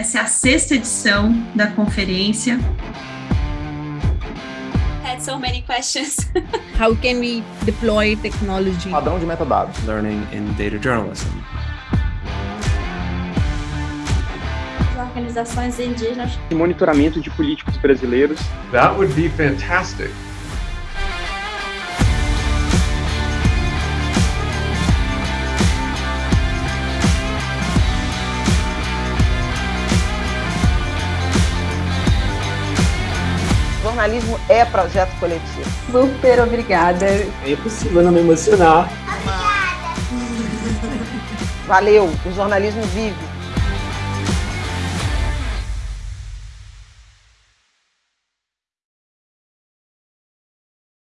Essa é a sexta edição da conferência. Had so many questions. How can we deploy technology? Padrão de metadados. Learning in data journalism. Organizações indígenas. E monitoramento de políticos brasileiros. That would be fantastic. Jornalismo é projeto coletivo. Super obrigada. É impossível não me emocionar. Valeu, o jornalismo vive.